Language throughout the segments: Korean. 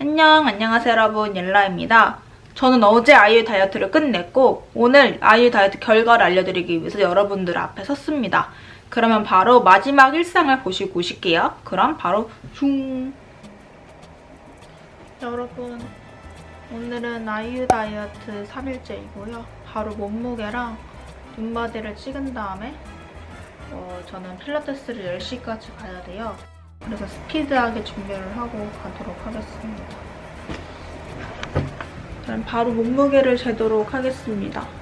안녕, 안녕하세요 여러분, 옐라입니다. 저는 어제 아이유 다이어트를 끝냈고 오늘 아이유 다이어트 결과를 알려드리기 위해서 여러분들 앞에 섰습니다. 그러면 바로 마지막 일상을 보시고 오실게요. 그럼 바로 슝! 여러분, 오늘은 아이유 다이어트 3일째이고요. 바로 몸무게랑 눈바디를 찍은 다음에 어, 저는 필라테스를 10시까지 가야 돼요. 그래서 스피드하게 준비를 하고 가도록 하겠습니다. 그럼 바로 몸무게를 재도록 하겠습니다.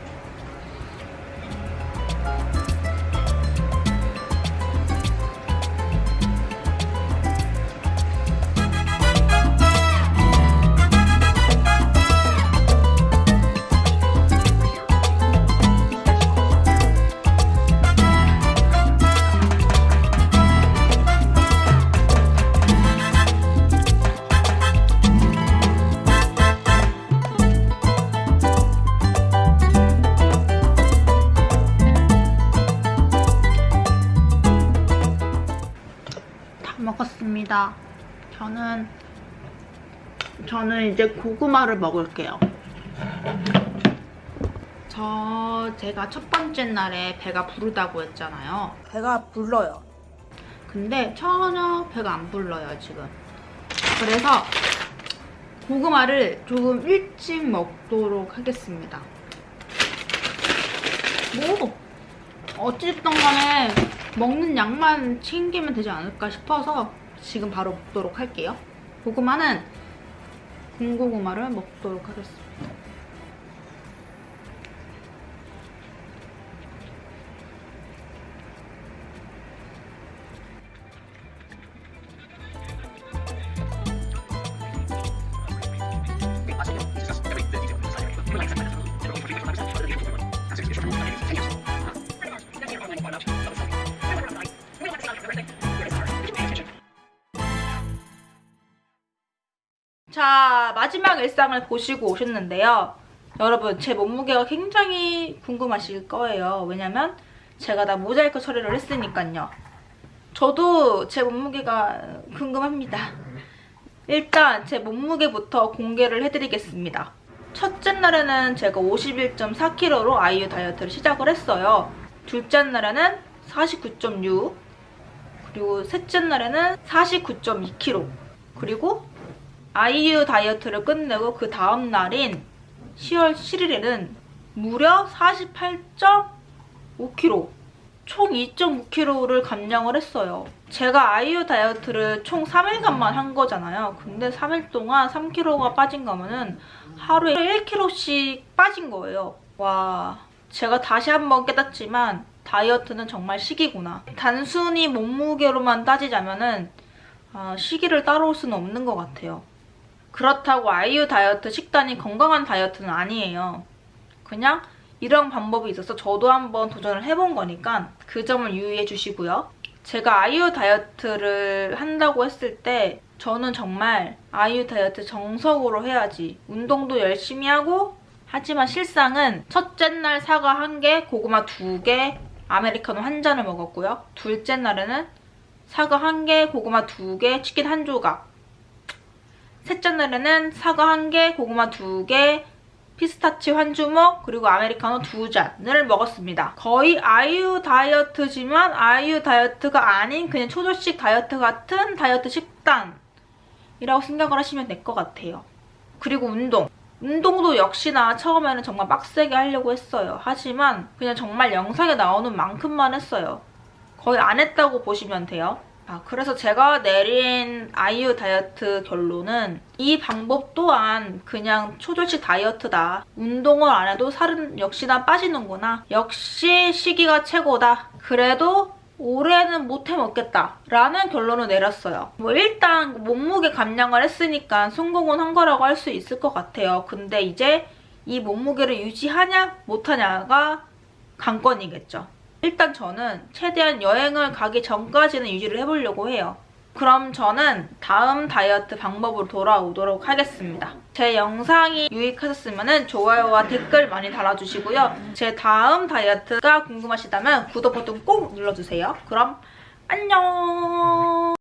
먹었습니다. 저는 저는 이제 고구마를 먹을게요. 저 제가 첫 번째 날에 배가 부르다고 했잖아요. 배가 불러요. 근데 전혀 배가 안 불러요 지금. 그래서 고구마를 조금 일찍 먹도록 하겠습니다. 뭐 어찌됐든 간에 먹는 양만 챙기면 되지 않을까 싶어서 지금 바로 먹도록 할게요. 고구마는 군고구마를 먹도록 하겠습니다. 자, 마지막 일상을 보시고 오셨는데요. 여러분, 제 몸무게가 굉장히 궁금하실 거예요. 왜냐면 제가 다 모자이크 처리를 했으니까요. 저도 제 몸무게가 궁금합니다. 일단 제 몸무게부터 공개를 해드리겠습니다. 첫째 날에는 제가 51.4kg로 아이유 다이어트를 시작을 했어요. 둘째 날에는 49.6 그리고 셋째 날에는 49.2kg 그리고 아이유 다이어트를 끝내고 그 다음 날인 10월 7일에는 무려 48.5kg 총 2.5kg를 감량을 했어요. 제가 아이유 다이어트를 총 3일간만 한 거잖아요. 근데 3일 동안 3kg가 빠진 거면은 하루에 1kg씩 빠진 거예요. 와, 제가 다시 한번 깨닫지만 다이어트는 정말 시기구나. 단순히 몸무게로만 따지자면은 아, 시기를 따라올 수는 없는 것 같아요. 그렇다고 아이유 다이어트 식단이 건강한 다이어트는 아니에요. 그냥 이런 방법이 있어서 저도 한번 도전을 해본 거니까 그 점을 유의해 주시고요. 제가 아이유 다이어트를 한다고 했을 때 저는 정말 아이유 다이어트 정석으로 해야지 운동도 열심히 하고 하지만 실상은 첫째 날 사과 한 개, 고구마 두 개, 아메리카노 한 잔을 먹었고요. 둘째 날에는 사과 한 개, 고구마 두 개, 치킨 한 조각 셋째 날에는 사과 한 개, 고구마 두 개, 피스타치오 한 주먹, 그리고 아메리카노 두 잔을 먹었습니다. 거의 아이유 다이어트지만 아이유 다이어트가 아닌 그냥 초조식 다이어트 같은 다이어트 식단이라고 생각을 하시면 될 것 같아요. 그리고 운동. 운동도 역시나 처음에는 정말 빡세게 하려고 했어요. 하지만 그냥 정말 영상에 나오는 만큼만 했어요. 거의 안 했다고 보시면 돼요. 아, 그래서 제가 내린 아이유 다이어트 결론은 이 방법 또한 그냥 초절식 다이어트다. 운동을 안 해도 살은 역시나 빠지는구나. 역시 시기가 최고다. 그래도 올해는 못 해 먹겠다 라는 결론을 내렸어요. 뭐 일단 몸무게 감량을 했으니까 성공은 한 거라고 할 수 있을 것 같아요. 근데 이제 이 몸무게를 유지하냐 못하냐가 관건이겠죠. 일단 저는 최대한 여행을 가기 전까지는 유지를 해보려고 해요. 그럼 저는 다음 다이어트 방법으로 돌아오도록 하겠습니다. 제 영상이 유익하셨으면 좋아요와 댓글 많이 달아주시고요. 제 다음 다이어트가 궁금하시다면 구독 버튼 꼭 눌러주세요. 그럼 안녕!